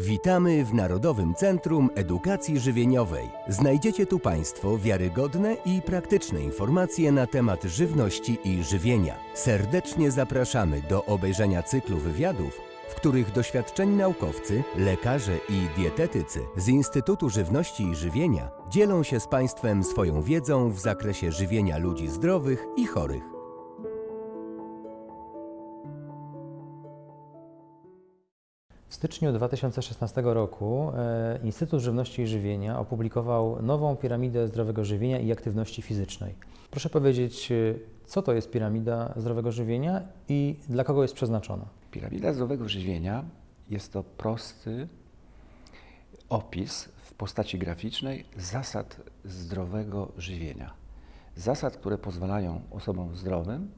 Witamy w Narodowym Centrum Edukacji Żywieniowej. Znajdziecie tu Państwo wiarygodne i praktyczne informacje na temat żywności i żywienia. Serdecznie zapraszamy do obejrzenia cyklu wywiadów, w których doświadczeni naukowcy, lekarze i dietetycy z Instytutu Żywności i Żywienia dzielą się z Państwem swoją wiedzą w zakresie żywienia ludzi zdrowych i chorych. W styczniu 2016 roku e, Instytut Żywności i Żywienia opublikował nową piramidę zdrowego żywienia i aktywności fizycznej. Proszę powiedzieć, e, co to jest piramida zdrowego żywienia i dla kogo jest przeznaczona? Piramida zdrowego żywienia jest to prosty opis w postaci graficznej zasad zdrowego żywienia. Zasad, które pozwalają osobom zdrowym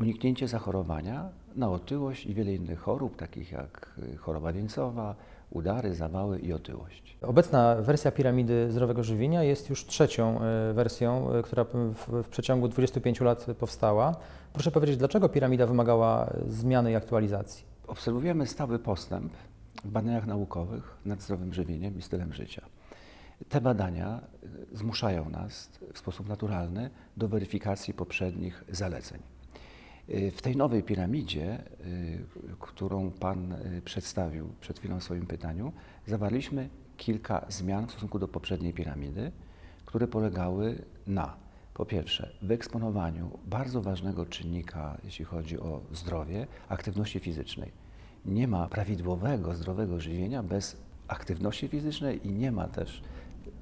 uniknięcie zachorowania na otyłość i wiele innych chorób, takich jak y, choroba wieńcowa, udary, zawały i otyłość. Obecna wersja piramidy zdrowego żywienia jest już trzecią e, wersją, e, która w, w przeciągu 25 lat powstała. Proszę powiedzieć, dlaczego piramida wymagała zmiany i aktualizacji? Obserwujemy stały postęp w badaniach naukowych nad zdrowym żywieniem i stylem życia. Te badania y, zmuszają nas w sposób naturalny do weryfikacji poprzednich zaleceń. Y, W tej nowej piramidzie, y, którą Pan y, przedstawił przed chwilą w swoim pytaniu, zawarliśmy kilka zmian w stosunku do poprzedniej piramidy, które polegały na, po pierwsze, wyeksponowaniu bardzo ważnego czynnika, jeśli chodzi o zdrowie, aktywności fizycznej. Nie ma prawidłowego, zdrowego żywienia bez aktywności fizycznej i nie ma też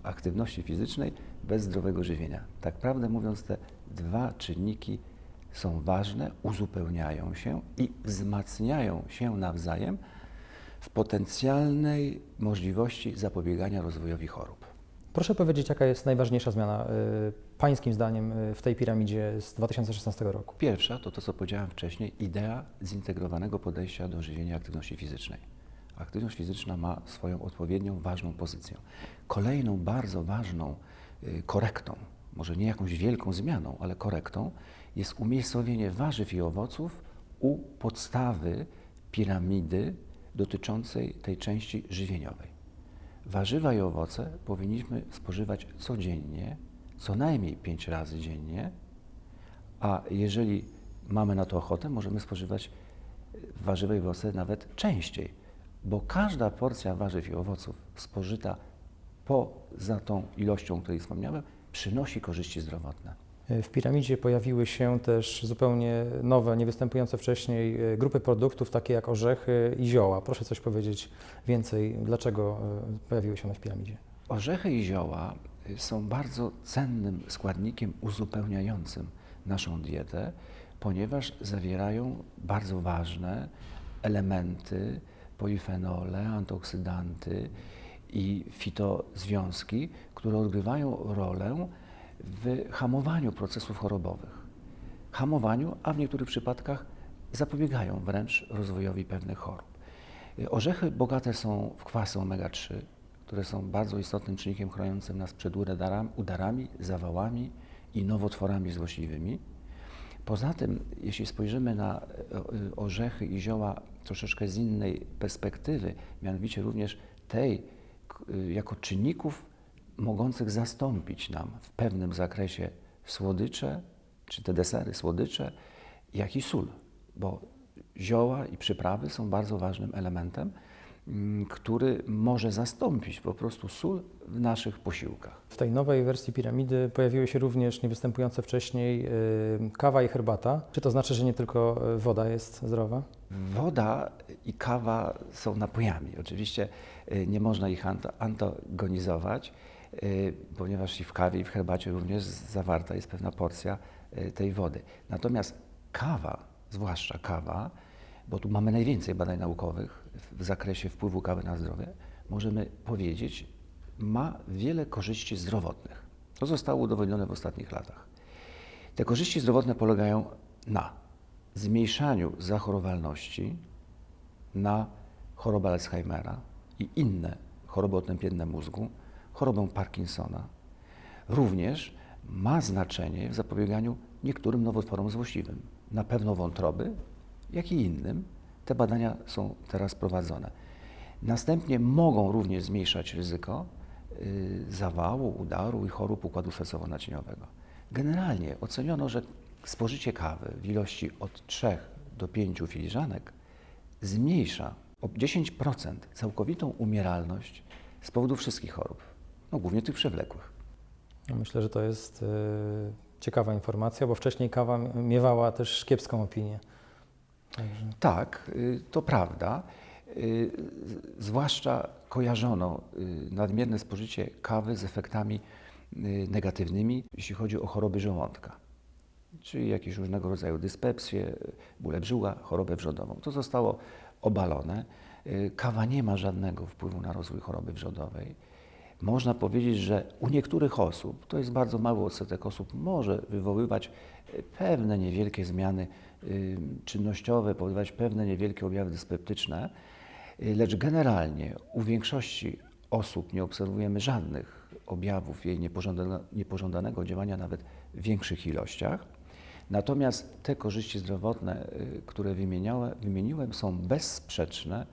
aktywności fizycznej bez zdrowego żywienia. Tak prawdę mówiąc, te dwa czynniki są ważne, uzupełniają się i wzmacniają się nawzajem w potencjalnej możliwości zapobiegania rozwojowi chorób. Proszę powiedzieć, jaka jest najważniejsza zmiana y, Pańskim zdaniem y, w tej piramidzie z 2016 roku? Pierwsza to to, co powiedziałem wcześniej, idea zintegrowanego podejścia do żywienia aktywności fizycznej. Aktywność fizyczna ma swoją odpowiednią, ważną pozycję. Kolejną bardzo ważną y, korektą, może nie jakąś wielką zmianą, ale korektą, jest umiejscowienie warzyw i owoców u podstawy piramidy dotyczącej tej części żywieniowej. Warzywa i owoce powinniśmy spożywać codziennie, co najmniej 5 razy dziennie, a jeżeli mamy na to ochotę, możemy spożywać warzywa i owoce nawet częściej, bo każda porcja warzyw i owoców spożyta poza tą ilością, o której wspomniałem, przynosi korzyści zdrowotne. W piramidzie pojawiły się też zupełnie nowe, niewystępujące wcześniej e, grupy produktów, takie jak orzechy i zioła. Proszę coś powiedzieć więcej, dlaczego e, pojawiły się one w piramidzie? Orzechy i zioła są bardzo cennym składnikiem uzupełniającym naszą dietę, ponieważ zawierają bardzo ważne elementy, polifenole, antyoksydanty i fitozwiązki, które odgrywają rolę w hamowaniu procesów chorobowych. Hamowaniu, a w niektórych przypadkach zapobiegają wręcz rozwojowi pewnych chorób. Orzechy bogate są w kwasy omega-3, które są bardzo istotnym czynnikiem chroniącym nas przed udarami, zawałami i nowotworami złośliwymi. Poza tym, jeśli spojrzymy na e, orzechy i zioła troszeczkę z innej perspektywy, mianowicie również tej jako czynników mogących zastąpić nam w pewnym zakresie słodycze, czy te desery słodycze, jak i sól, bo zioła i przyprawy są bardzo ważnym elementem, mm, który może zastąpić po prostu sól w naszych posiłkach. W tej nowej wersji piramidy pojawiły się również niewystępujące wcześniej e, kawa i herbata. Czy to znaczy, że nie tylko e, woda jest zdrowa? Woda i kawa są napojami. Oczywiście y, nie można ich antagonizować, y, ponieważ i w kawie, i w herbacie również zawarta jest pewna porcja y, tej wody. Natomiast kawa, zwłaszcza kawa, bo tu mamy najwięcej badań naukowych w zakresie wpływu kawy na zdrowie, możemy powiedzieć, ma wiele korzyści zdrowotnych. To zostało udowodnione w ostatnich latach. Te korzyści zdrowotne polegają na zmniejszaniu zachorowalności na chorobę Alzheimera i inne choroby otępienne mózgu, chorobę Parkinsona. Również ma znaczenie w zapobieganiu niektórym nowotworom złośliwym, na pewno wątroby, jak i innym. Te badania są teraz prowadzone. Następnie mogą również zmniejszać ryzyko y, zawału, udaru i chorób układu sercowo-naczyniowego. Generalnie oceniono, że spożycie kawy w ilości od 3 do 5 filiżanek zmniejsza o 10% całkowitą umieralność z powodu wszystkich chorób, no głównie tych przewlekłych. Ja Myślę, że to jest e, ciekawa informacja, bo wcześniej kawa miewała też kiepską opinię. Także Tak, y, to prawda. Y, Zwłaszcza kojarzono y, nadmierne spożycie kawy z efektami negatywnymi, jeśli chodzi o choroby żołądka, czyli jakieś różnego rodzaju dyspepsje, bóle brzucha, chorobę wrzodową. To zostało obalone. Y, Kawa nie ma żadnego wpływu na rozwój choroby wrzodowej. Można powiedzieć, że u niektórych osób, to jest bardzo mały odsetek osób, może wywoływać y, pewne niewielkie zmiany y, czynnościowe, powodować pewne niewielkie objawy dyspeptyczne, lecz generalnie u większości osób nie obserwujemy żadnych objawów jej niepożądane, niepożądanego działania nawet w większych ilościach. Natomiast te korzyści zdrowotne, y, które wymieniłem, są bezsprzeczne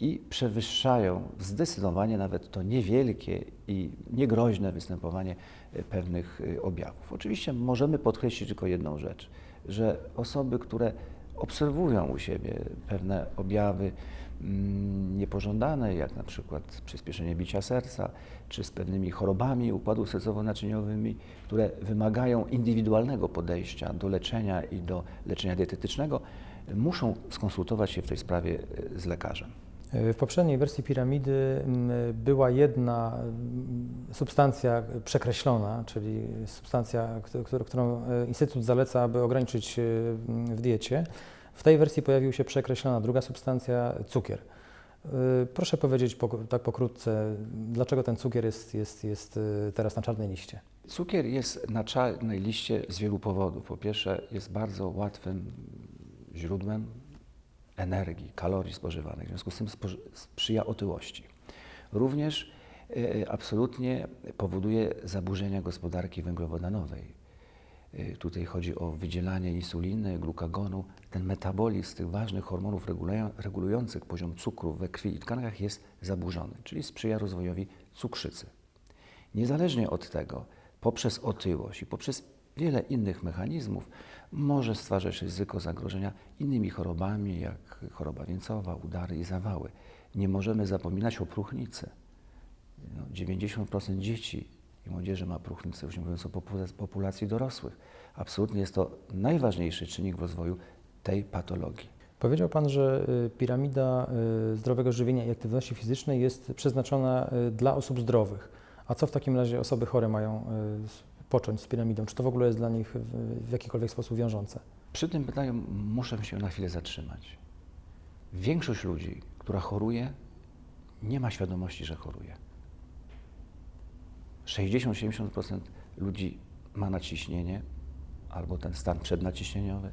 i przewyższają zdecydowanie nawet to niewielkie i niegroźne występowanie y, pewnych y, objawów. Oczywiście możemy podkreślić tylko jedną rzecz, że osoby, które obserwują u siebie pewne objawy mm, niepożądane, jak na przykład przyspieszenie bicia serca, czy z pewnymi chorobami układu sercowo-naczyniowymi, które wymagają indywidualnego podejścia do leczenia i do leczenia dietetycznego, muszą skonsultować się w tej sprawie y, z lekarzem. W poprzedniej wersji piramidy m, była jedna m, substancja przekreślona, czyli substancja, któ- któr- którą e, Instytut zaleca, aby ograniczyć e, w diecie. W tej wersji pojawiła się przekreślona druga substancja, cukier. E, Proszę powiedzieć tak pokrótce, dlaczego ten cukier jest, jest, jest teraz na czarnej liście? Cukier jest na czarnej liście z wielu powodów. Po pierwsze, jest bardzo łatwym źródłem energii, kalorii spożywanych, w związku z tym sprzyja otyłości. Również e, absolutnie powoduje zaburzenia gospodarki węglowodanowej. E, Tutaj chodzi o wydzielanie insuliny, glukagonu. Ten metabolizm tych ważnych hormonów regulują- regulujących poziom cukru we krwi i tkankach jest zaburzony, czyli sprzyja rozwojowi cukrzycy. Niezależnie od tego, poprzez otyłość i poprzez wiele innych mechanizmów może stwarzać ryzyko zagrożenia innymi chorobami, jak choroba wieńcowa, udary i zawały. Nie możemy zapominać o próchnicy. No, 90% dzieci i młodzieży ma próchnicę, już nie mówiąc o popula- populacji dorosłych. Absolutnie jest to najważniejszy czynnik w rozwoju tej patologii. Powiedział Pan, że y, piramida y, zdrowego żywienia i aktywności fizycznej jest przeznaczona y, dla osób zdrowych. A co w takim razie osoby chore mają począć z piramidą? Czy to w ogóle jest dla nich w, jakikolwiek sposób wiążące? Przy tym pytaniu muszę się na chwilę zatrzymać. Większość ludzi, która choruje, nie ma świadomości, że choruje. 60-70% ludzi ma nadciśnienie albo ten stan przednaciśnieniowy.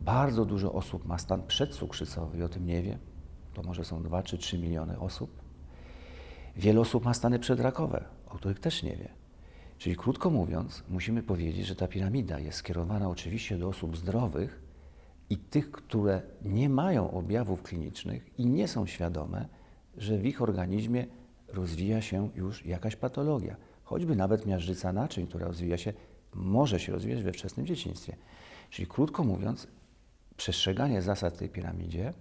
Bardzo dużo osób ma stan przedcukrzycowy i o tym nie wie. To może są 2 czy 3 miliony osób. Wiele osób ma stany przedrakowe, o których też nie wie. Czyli krótko mówiąc, musimy powiedzieć, że ta piramida jest skierowana oczywiście do osób zdrowych i tych, które nie mają objawów klinicznych i nie są świadome, że w ich organizmie rozwija się już jakaś patologia, choćby nawet miażdżyca naczyń, która rozwija się, może się rozwijać we wczesnym dzieciństwie. Czyli krótko mówiąc, przestrzeganie zasad tej piramidzie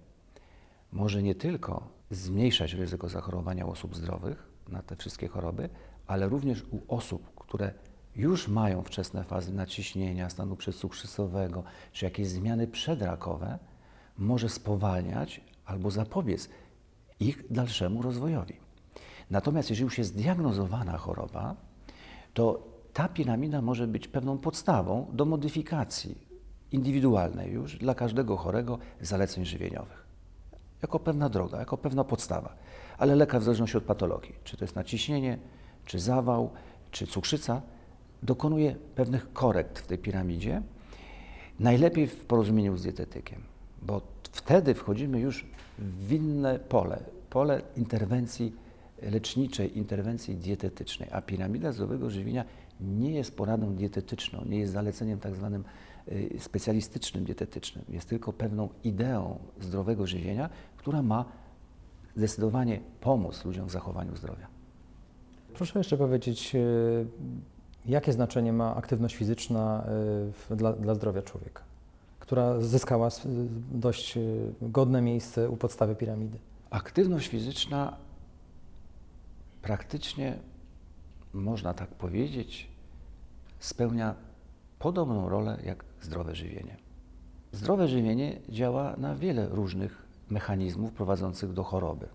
może nie tylko zmniejszać ryzyko zachorowania u osób zdrowych na te wszystkie choroby, ale również u osób, które już mają wczesne fazy nadciśnienia, stanu przedcukrzycowego, czy jakieś zmiany przedrakowe, może spowalniać albo zapobiec ich dalszemu rozwojowi. Natomiast jeżeli już jest zdiagnozowana choroba, to ta piramida może być pewną podstawą do modyfikacji indywidualnej już dla każdego chorego zaleceń żywieniowych jako pewna droga, jako pewna podstawa. Ale lekarz w zależności od patologii, czy to jest naciśnienie, czy zawał, czy cukrzyca, dokonuje pewnych korekt w tej piramidzie, najlepiej w porozumieniu z dietetykiem, bo wtedy wchodzimy już w inne pole, pole interwencji leczniczej, interwencji dietetycznej, a piramida zdrowego żywienia nie jest poradą dietetyczną, nie jest zaleceniem tak zwanym y, specjalistycznym dietetycznym, jest tylko pewną ideą zdrowego żywienia, która ma zdecydowanie pomóc ludziom w zachowaniu zdrowia. Proszę jeszcze powiedzieć, e, jakie znaczenie ma aktywność fizyczna e, dla, dla zdrowia człowieka, która zyskała s- dość e, godne miejsce u podstawy piramidy. Aktywność fizyczna praktycznie, można tak powiedzieć, spełnia podobną rolę jak zdrowe żywienie. Zdrowe żywienie działa na wiele różnych mechanizmów prowadzących do choroby,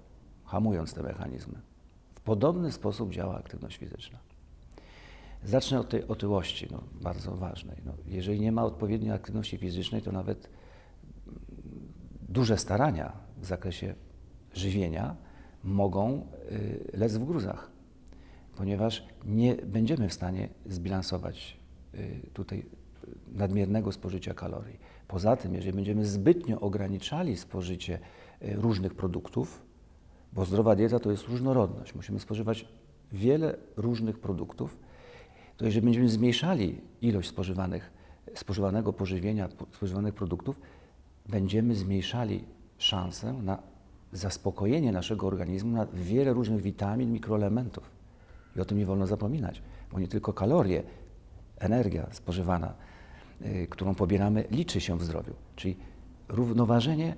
hamując te mechanizmy. Podobny sposób działa aktywność fizyczna. Zacznę od tej otyłości, no, bardzo ważnej. No, jeżeli nie ma odpowiedniej aktywności fizycznej, to nawet duże starania w zakresie żywienia mogą y, lec w gruzach, ponieważ nie będziemy w stanie zbilansować y, tutaj y, nadmiernego spożycia kalorii. Poza tym, jeżeli będziemy zbytnio ograniczali spożycie różnych produktów, bo zdrowa dieta to jest różnorodność, musimy spożywać wiele różnych produktów, to jeżeli będziemy zmniejszali ilość spożywanych, spożywanego pożywienia, po- spożywanych produktów, będziemy zmniejszali szansę na zaspokojenie naszego organizmu na wiele różnych witamin, mikroelementów. I o tym nie wolno zapominać, bo nie tylko kalorie, energia spożywana, y, którą pobieramy, liczy się w zdrowiu. Czyli równoważenie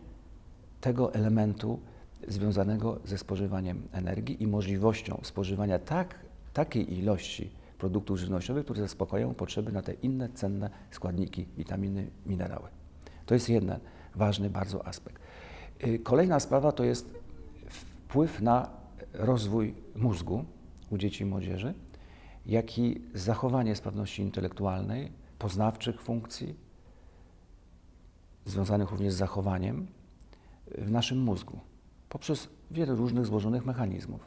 tego elementu związanego ze spożywaniem energii i możliwością spożywania tak, takiej ilości produktów żywnościowych, które zaspokajają potrzeby na te inne cenne składniki, witaminy, minerały. To jest jeden ważny bardzo aspekt. Y, Kolejna sprawa to jest wpływ na rozwój mózgu u dzieci i młodzieży, jak i zachowanie sprawności intelektualnej, poznawczych funkcji, związanych również z zachowaniem w naszym mózgu poprzez wiele różnych złożonych mechanizmów.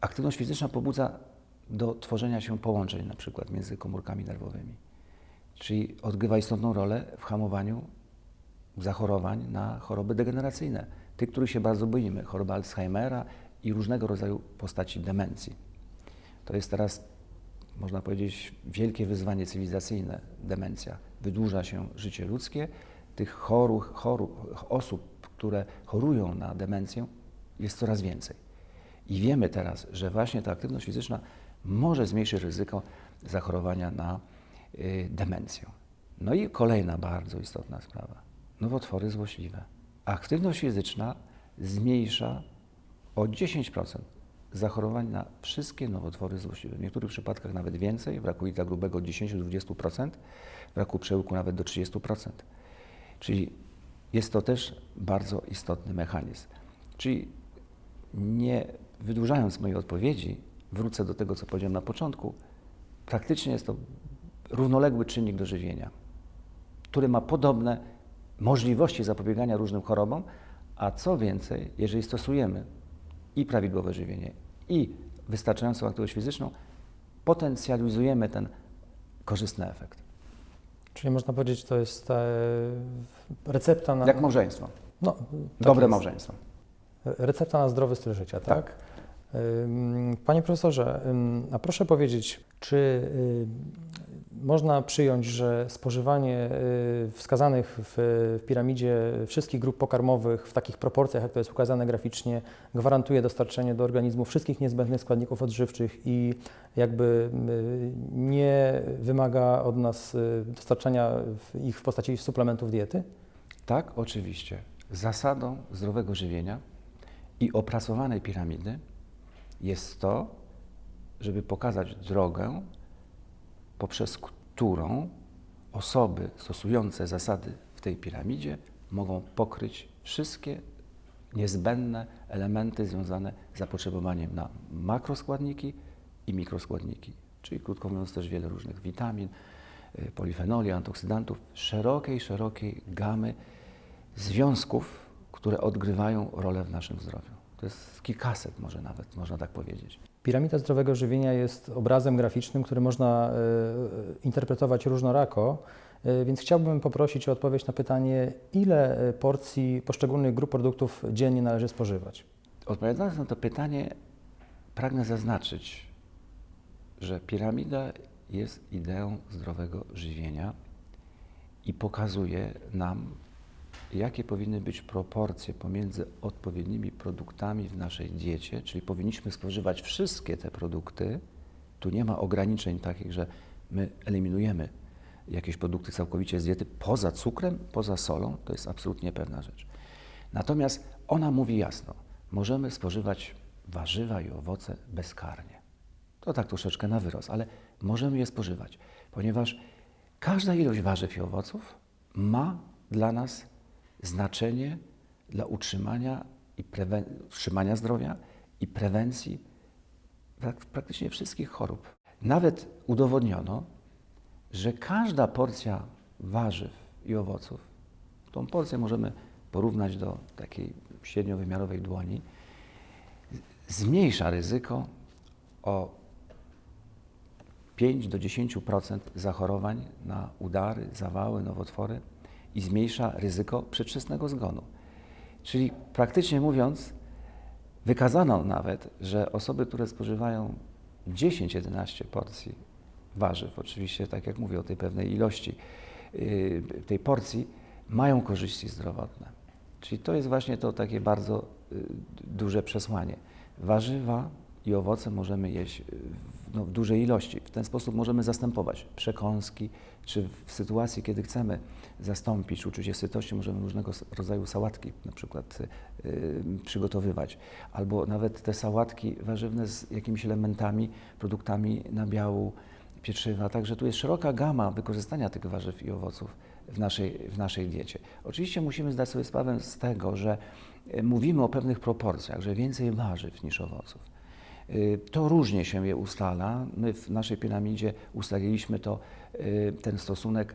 Aktywność fizyczna pobudza do tworzenia się połączeń na przykład między komórkami nerwowymi, czyli odgrywa istotną rolę w hamowaniu zachorowań na choroby degeneracyjne, tych, których się bardzo boimy, choroba Alzheimera i różnego rodzaju postaci demencji. To jest teraz, można powiedzieć, wielkie wyzwanie cywilizacyjne, demencja. Wydłuża się życie ludzkie, tych chorób, chorób, osób, które chorują na demencję jest coraz więcej. I wiemy teraz, że właśnie ta aktywność fizyczna może zmniejszyć ryzyko zachorowania na y, demencję. No i kolejna bardzo istotna sprawa. Nowotwory złośliwe. Aktywność fizyczna zmniejsza o 10% zachorowań na wszystkie nowotwory złośliwe. W niektórych przypadkach nawet więcej, w raku jelita grubego 10-20%, w raku przełyku nawet do 30%. Czyli jest to też bardzo istotny mechanizm. Czyli nie wydłużając mojej odpowiedzi, wrócę do tego, co powiedziałem na początku. Praktycznie jest to równoległy czynnik do żywienia, który ma podobne możliwości zapobiegania różnym chorobom, a co więcej, jeżeli stosujemy i prawidłowe żywienie, i wystarczającą aktywność fizyczną, potencjalizujemy ten korzystny efekt. Czyli można powiedzieć, to jest e, recepta na. Jak małżeństwo. No, tak Dobre jest. małżeństwo. Recepta na zdrowy styl życia, tak? Tak. Panie profesorze, a proszę powiedzieć, czy można przyjąć, że spożywanie y, wskazanych w, piramidzie wszystkich grup pokarmowych w takich proporcjach, jak to jest ukazane graficznie, gwarantuje dostarczenie do organizmu wszystkich niezbędnych składników odżywczych i jakby y, nie wymaga od nas y, dostarczania ich w postaci suplementów diety? Tak, oczywiście. Zasadą zdrowego żywienia i opracowanej piramidy jest to, żeby pokazać drogę, poprzez którą osoby stosujące zasady w tej piramidzie mogą pokryć wszystkie niezbędne elementy związane z zapotrzebowaniem na makroskładniki i mikroskładniki, czyli krótko mówiąc też wiele różnych witamin, y, polifenoli, antyoksydantów, szerokiej, szerokiej gamy związków, które odgrywają rolę w naszym zdrowiu. To jest kilkaset może nawet, można tak powiedzieć. Piramida zdrowego żywienia jest obrazem graficznym, który można e, interpretować różnorako, e, więc chciałbym poprosić o odpowiedź na pytanie, ile e, porcji poszczególnych grup produktów dziennie należy spożywać? Odpowiadając na to pytanie, pragnę zaznaczyć, że piramida jest ideą zdrowego żywienia i pokazuje nam jakie powinny być proporcje pomiędzy odpowiednimi produktami w naszej diecie, czyli powinniśmy spożywać wszystkie te produkty. Tu nie ma ograniczeń takich, że my eliminujemy jakieś produkty całkowicie z diety poza cukrem, poza solą, to jest absolutnie pewna rzecz. Natomiast ona mówi jasno, możemy spożywać warzywa i owoce bezkarnie. To tak troszeczkę na wyrost, ale możemy je spożywać, ponieważ każda ilość warzyw i owoców ma dla nas znaczenie dla utrzymania, i utrzymania zdrowia i prewencji prak- praktycznie wszystkich chorób. Nawet udowodniono, że każda porcja warzyw i owoców, tą porcję możemy porównać do takiej średniowymiarowej dłoni, zmniejsza ryzyko o 5 do 10% zachorowań na udary, zawały, nowotwory i zmniejsza ryzyko przedwczesnego zgonu. Czyli praktycznie mówiąc, wykazano nawet, że osoby, które spożywają 10-11 porcji warzyw, oczywiście tak jak mówię o tej pewnej ilości yy, tej porcji, mają korzyści zdrowotne. Czyli to jest właśnie to takie bardzo y, duże przesłanie. Warzywa i owoce możemy jeść y, w, no, w dużej ilości. W ten sposób możemy zastępować przekąski, czy w sytuacji, kiedy chcemy zastąpić uczucie sytości, możemy różnego rodzaju sałatki na przykład y, y, przygotowywać. Albo nawet te sałatki warzywne z jakimiś elementami, produktami nabiału, pieczywa. Także tu jest szeroka gama wykorzystania tych warzyw i owoców w naszej, w naszej diecie. Oczywiście musimy zdać sobie sprawę z tego, że e, mówimy o pewnych proporcjach, że więcej warzyw niż owoców. Y, To różnie się je ustala. My w naszej piramidzie ustaliliśmy to, y, ten stosunek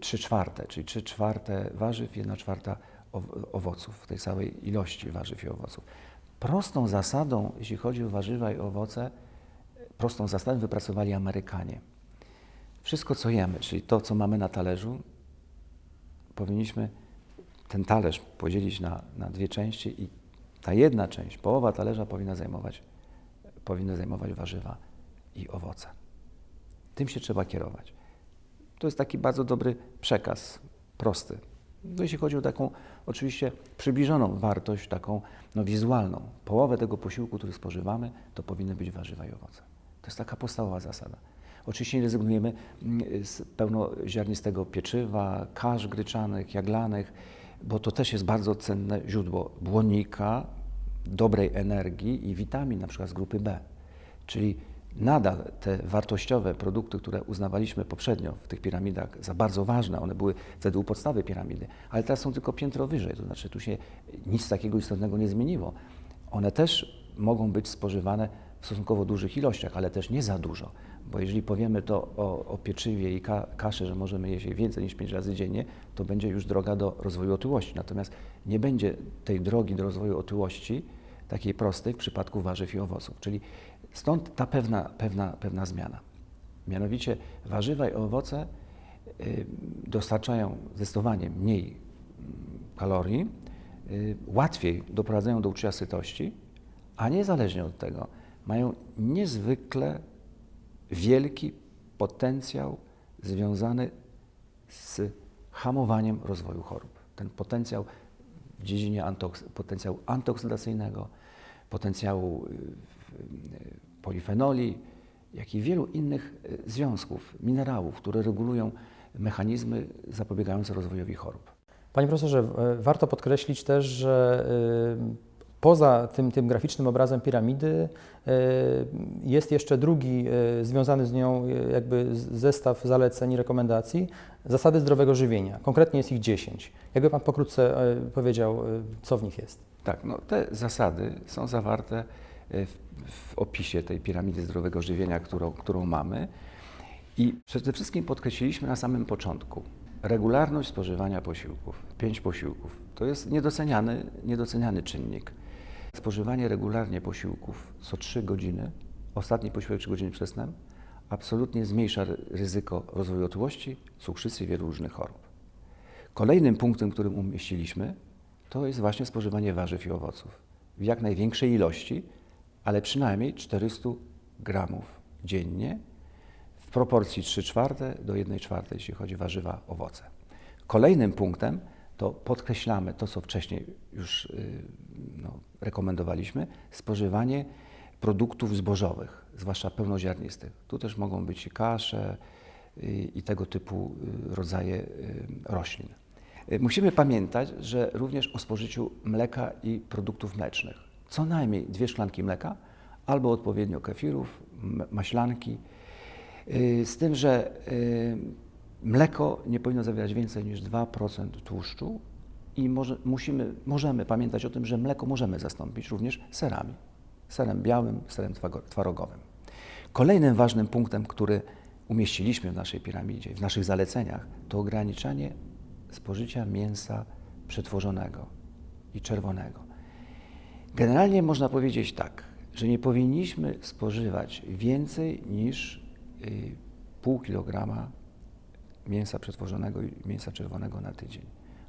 3 czwarte, czyli 3 czwarte warzyw, 1 czwarta ow- owoców, w tej całej ilości warzyw i owoców. Prostą zasadą, jeśli chodzi o warzywa i owoce, prostą zasadę wypracowali Amerykanie. Wszystko, co jemy, czyli to, co mamy na talerzu, powinniśmy ten talerz podzielić na, na dwie części i ta jedna część, połowa talerza powinna zajmować, powinny zajmować warzywa i owoce. Tym się trzeba kierować. To jest taki bardzo dobry przekaz, prosty. No, jeśli chodzi o taką oczywiście przybliżoną wartość, taką no, wizualną, połowę tego posiłku, który spożywamy, to powinny być warzywa i owoce. To jest taka podstawowa zasada. Oczywiście nie rezygnujemy mm, z pełnoziarnistego pieczywa, kasz gryczanych, jaglanych, bo to też jest bardzo cenne źródło błonnika, dobrej energii i witamin, na przykład z grupy B. Czyli nadal te wartościowe produkty, które uznawaliśmy poprzednio w tych piramidach za bardzo ważne, one były wtedy u podstawy piramidy, ale teraz są tylko piętro wyżej, to znaczy tu się nic takiego istotnego nie zmieniło. One też mogą być spożywane w stosunkowo dużych ilościach, ale też nie za dużo, bo jeżeli powiemy to o, o pieczywie i ka, kaszy, że możemy jeść więcej niż 5 razy dziennie, to będzie już droga do rozwoju otyłości. Natomiast nie będzie tej drogi do rozwoju otyłości takiej prostej w przypadku warzyw i owoców. Czyli stąd ta pewna, pewna, pewna zmiana. Mianowicie warzywa i owoce y, dostarczają zdecydowanie mniej mm, kalorii, y, łatwiej doprowadzają do uczucia sytości, a niezależnie od tego mają niezwykle wielki potencjał związany z hamowaniem rozwoju chorób. Ten potencjał w dziedzinie antoks- potencjału antyoksydacyjnego, potencjału y, y, polifenoli, jak i wielu innych y, związków, minerałów, które regulują mechanizmy zapobiegające rozwojowi chorób. Panie profesorze, warto podkreślić też, że poza tym, tym graficznym obrazem piramidy y, jest jeszcze drugi y, związany z nią y, jakby zestaw zaleceń i rekomendacji, zasady zdrowego żywienia. Konkretnie jest ich 10. Jakby Pan pokrótce powiedział, co w nich jest? Tak, no te zasady są zawarte e, w, w opisie tej piramidy zdrowego żywienia, którą, którą mamy. I przede wszystkim podkreśliliśmy na samym początku regularność spożywania posiłków. Pięć posiłków. To jest niedoceniany, niedoceniany czynnik. Spożywanie regularnie posiłków co 3 godziny, ostatni posiłek 3 godziny przed snem, absolutnie zmniejsza ry- ryzyko rozwoju otyłości, cukrzycy i wielu różnych chorób. Kolejnym punktem, którym umieściliśmy, to jest właśnie spożywanie warzyw i owoców w jak największej ilości, ale przynajmniej 400 gramów dziennie w proporcji 3 czwarte do 1 czwartej, jeśli chodzi o warzywa, owoce. Kolejnym punktem to podkreślamy to, co wcześniej już y, no, rekomendowaliśmy, spożywanie produktów zbożowych, zwłaszcza pełnoziarnistych. Tu też mogą być kasze y, i tego typu y, rodzaje roślin. Musimy pamiętać, że również o spożyciu mleka i produktów mlecznych. Co najmniej dwie szklanki mleka albo odpowiednio kefirów, maślanki. Z tym, że mleko nie powinno zawierać więcej niż 2% tłuszczu i może, musimy, możemy pamiętać o tym, że mleko możemy zastąpić również serami. Serem białym, serem twarogowym. Kolejnym ważnym punktem, który umieściliśmy w naszej piramidzie, w naszych zaleceniach, to ograniczanie spożycia mięsa przetworzonego i czerwonego. Generalnie można powiedzieć tak, że nie powinniśmy spożywać więcej niż y, pół kilograma mięsa przetworzonego i mięsa czerwonego na tydzień.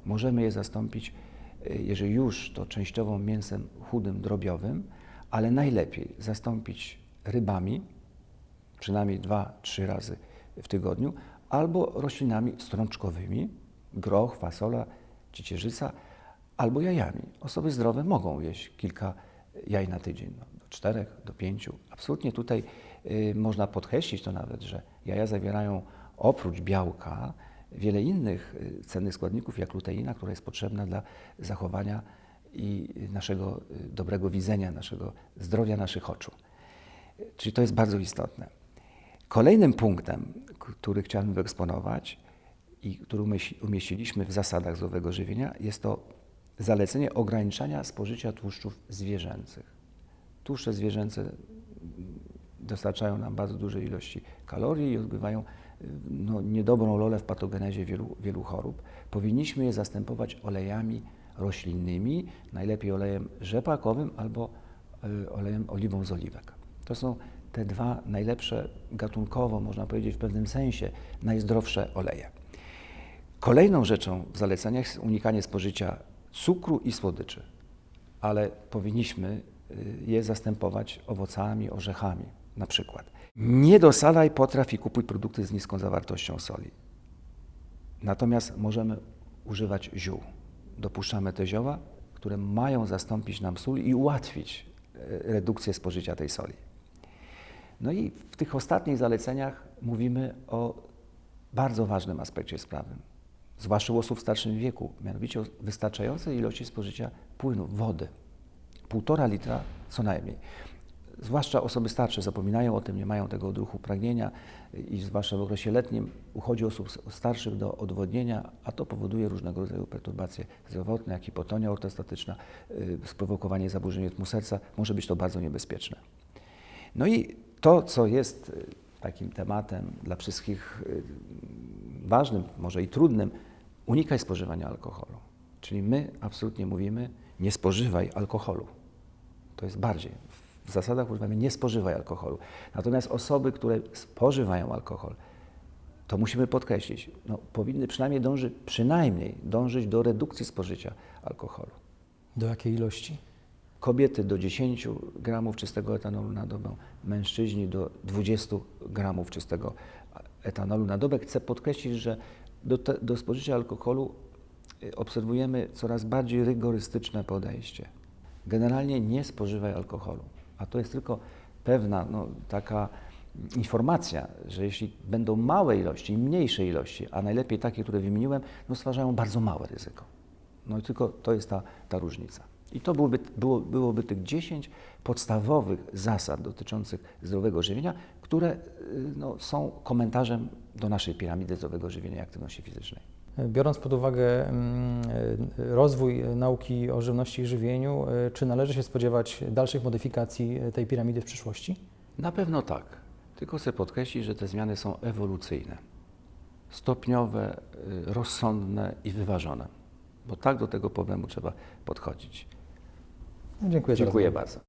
Możemy je zastąpić, y, jeżeli już, to częściowo mięsem chudym, drobiowym, ale najlepiej zastąpić rybami, przynajmniej dwa, trzy razy w tygodniu, albo roślinami strączkowymi, groch, fasola, ciecierzyca, albo jajami. Osoby zdrowe mogą jeść kilka jaj na tydzień, no, do czterech, do pięciu. Absolutnie tutaj y, można podkreślić to nawet, że jaja zawierają oprócz białka wiele innych y, cennych składników, jak luteina, która jest potrzebna dla zachowania i naszego y, dobrego widzenia, naszego zdrowia naszych oczu. Czyli to jest bardzo istotne. Kolejnym punktem, który chciałem wyeksponować i który umieści- umieściliśmy w zasadach zdrowego żywienia, jest to zalecenie ograniczania spożycia tłuszczów zwierzęcych. Tłuszcze zwierzęce mm, dostarczają nam bardzo duże ilości kalorii i odgrywają no, niedobrą rolę w patogenezie wielu, wielu chorób. Powinniśmy je zastępować olejami roślinnymi, najlepiej olejem rzepakowym albo y, olejem oliwą z oliwek. To są te dwa najlepsze gatunkowo, można powiedzieć w pewnym sensie, najzdrowsze oleje. Kolejną rzeczą w zaleceniach jest unikanie spożycia cukru i słodyczy, ale powinniśmy y, je zastępować owocami, orzechami na przykład. Nie dosalaj potraw i kupuj produkty z niską zawartością soli. Natomiast możemy używać ziół. Dopuszczamy te zioła, które mają zastąpić nam sól i ułatwić e, redukcję spożycia tej soli. No i w tych ostatnich zaleceniach mówimy o bardzo ważnym aspekcie sprawy, zwłaszcza u osób w starszym wieku, mianowicie o wystarczającej ilości spożycia płynu, wody. Półtora litra co najmniej. Zwłaszcza osoby starsze zapominają o tym, nie mają tego odruchu pragnienia i zwłaszcza w okresie letnim uchodzi osób starszych do odwodnienia, a to powoduje różnego rodzaju perturbacje zdrowotne, jak hipotonia ortostatyczna, y, sprowokowanie zaburzeń rytmu serca. Może być to bardzo niebezpieczne. No i to, co jest y, takim tematem dla wszystkich y, ważnym, może i trudnym, unikaj spożywania alkoholu. Czyli my absolutnie mówimy, nie spożywaj alkoholu. To jest bardziej. W zasadach używamy nie spożywaj alkoholu. Natomiast osoby, które spożywają alkohol, to musimy podkreślić, no, powinny przynajmniej dążyć, przynajmniej dążyć do redukcji spożycia alkoholu. Do jakiej ilości? Kobiety do 10 gramów czystego etanolu na dobę, mężczyźni do 20 gramów czystego etanolu na dobę. Chcę podkreślić, że do, te, do spożycia alkoholu y, obserwujemy coraz bardziej rygorystyczne podejście. Generalnie nie spożywaj alkoholu, a to jest tylko pewna no, taka informacja, że jeśli będą małe ilości mniejsze ilości, a najlepiej takie, które wymieniłem, no stwarzają bardzo małe ryzyko. No i tylko to jest ta, ta różnica. I to byłoby, było, byłoby tych 10 podstawowych zasad dotyczących zdrowego żywienia, które y, no, są komentarzem do naszej piramidy zdrowego żywienia i aktywności fizycznej. Biorąc pod uwagę mm, y, rozwój nauki o żywności i żywieniu, y, czy należy się spodziewać dalszych modyfikacji tej piramidy w przyszłości? Na pewno tak. Tylko chcę podkreślić, że te zmiany są ewolucyjne, stopniowe, rozsądne i wyważone, bo tak do tego problemu trzeba podchodzić. Dziękuję za Dziękuję rozmowę. bardzo.